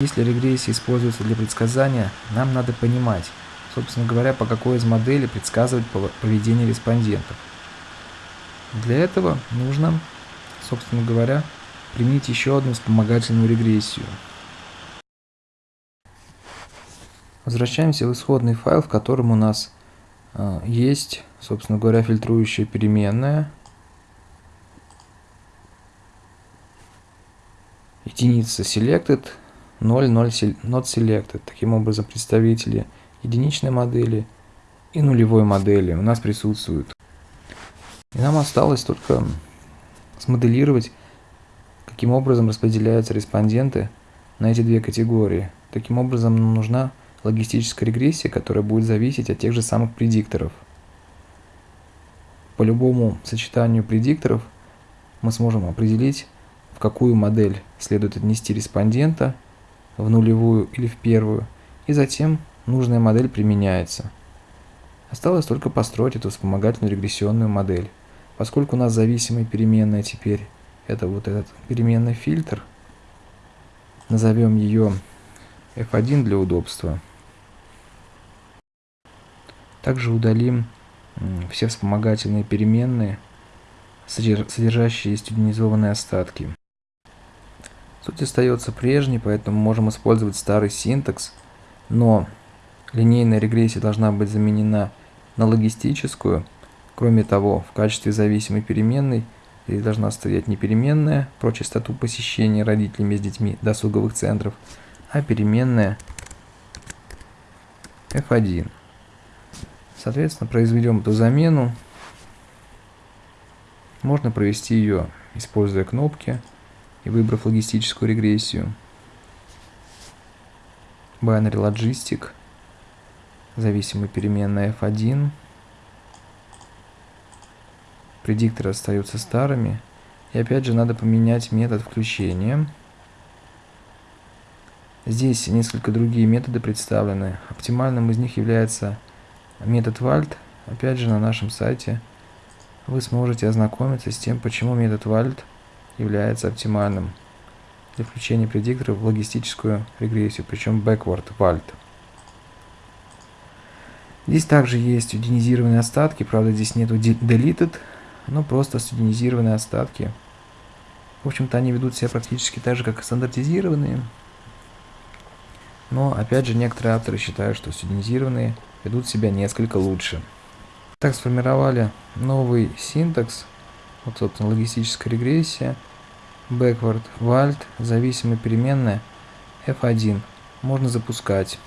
Если регрессия используется для предсказания, нам надо понимать, собственно говоря, по какой из моделей предсказывать поведение респондентов. Для этого нужно, собственно говоря, применить еще одну вспомогательную регрессию. Возвращаемся в исходный файл, в котором у нас э, есть, собственно говоря, фильтрующая переменная. Единица selected, 0, 0 not selected. Таким образом, представители единичной модели и нулевой модели у нас присутствуют. И нам осталось только смоделировать, каким образом распределяются респонденты на эти две категории. Таким образом, нам нужна логистическая регрессия, которая будет зависеть от тех же самых предикторов. По любому сочетанию предикторов мы сможем определить, в какую модель следует отнести респондента – в нулевую или в первую, и затем нужная модель применяется. Осталось только построить эту вспомогательную регрессионную модель. Поскольку у нас зависимая переменная теперь, это вот этот переменный фильтр, назовем ее f1 для удобства. Также удалим все вспомогательные переменные, содержащие студенизованные остатки. Суть остается прежней, поэтому можем использовать старый синтакс, но линейная регрессия должна быть заменена на логистическую. Кроме того, в качестве зависимой переменной здесь должна стоять не переменная про частоту посещения родителями с детьми досуговых центров, а переменная f1. Соответственно, произведем эту замену. Можно провести ее, используя кнопки и выбрав логистическую регрессию. Binary Logistic, зависимая переменная f1. Предикторы остаются старыми. И опять же надо поменять метод включения. Здесь несколько другие методы представлены. Оптимальным из них является метод WALT. Опять же на нашем сайте вы сможете ознакомиться с тем, почему метод WALT – является оптимальным для включения предиктора в логистическую регрессию, причем backward vault. Здесь также есть студенизированные остатки, правда здесь нету deleted, но просто студенизированные остатки. В общем-то они ведут себя практически так же, как и стандартизированные. Но опять же некоторые авторы считают, что студенизированные ведут себя несколько лучше. Так сформировали новый синтакс, вот собственно логистическая регрессия – backward вальт зависимая переменная f1 можно запускать